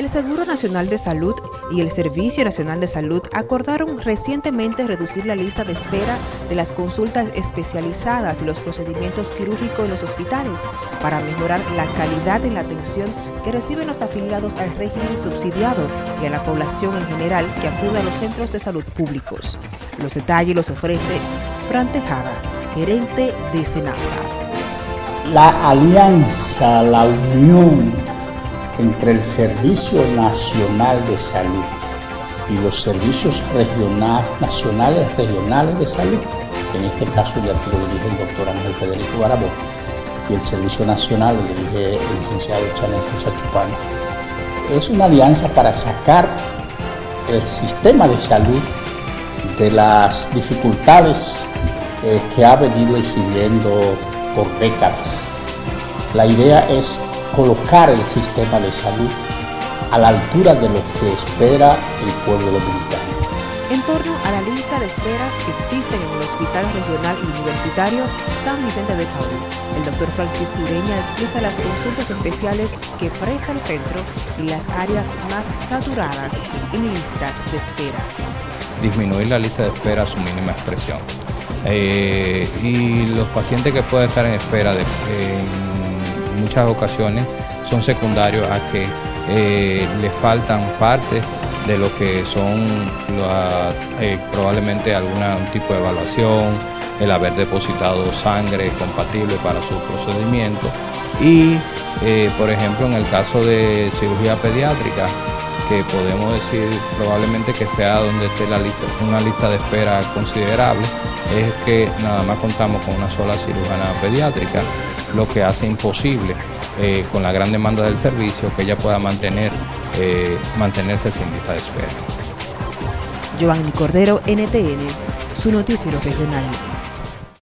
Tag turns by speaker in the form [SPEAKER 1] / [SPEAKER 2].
[SPEAKER 1] El Seguro Nacional de Salud y el Servicio Nacional de Salud acordaron recientemente reducir la lista de espera de las consultas especializadas y los procedimientos quirúrgicos en los hospitales para mejorar la calidad de la atención que reciben los afiliados al régimen subsidiado y a la población en general que acude a los centros de salud públicos. Los detalles los ofrece Fran Tejada, gerente de SENASA.
[SPEAKER 2] La alianza, la unión entre el Servicio Nacional de Salud y los servicios regionales, nacionales regionales de salud, en este caso ya que lo dirige el doctor Ángel Federico Barabó, y el Servicio Nacional lo dirige el licenciado Chanel Sachupano, es una alianza para sacar el sistema de salud de las dificultades eh, que ha venido exhibiendo por décadas. La idea es colocar el sistema de salud a la altura de lo que espera el pueblo dominicano.
[SPEAKER 1] En torno a la lista de esperas que existen en el Hospital Regional y Universitario San Vicente de Paul, el doctor Francisco Ureña explica las consultas especiales que presta el centro y las áreas más saturadas en listas de esperas.
[SPEAKER 3] Disminuir la lista de espera a su mínima expresión. Eh, y los pacientes que pueden estar en espera de, muchas ocasiones son secundarios a que eh, le faltan partes de lo que son eh, probablemente algún tipo de evaluación, el haber depositado sangre compatible para su procedimiento. Y eh, por ejemplo en el caso de cirugía pediátrica que podemos decir probablemente que sea donde esté la lista, una lista de espera considerable es que nada más contamos con una sola cirujana pediátrica lo que hace imposible eh, con la gran demanda del servicio que ella pueda mantener, eh, mantenerse sin lista de espera.
[SPEAKER 1] Giovanni Cordero, NTN, su noticiero regional.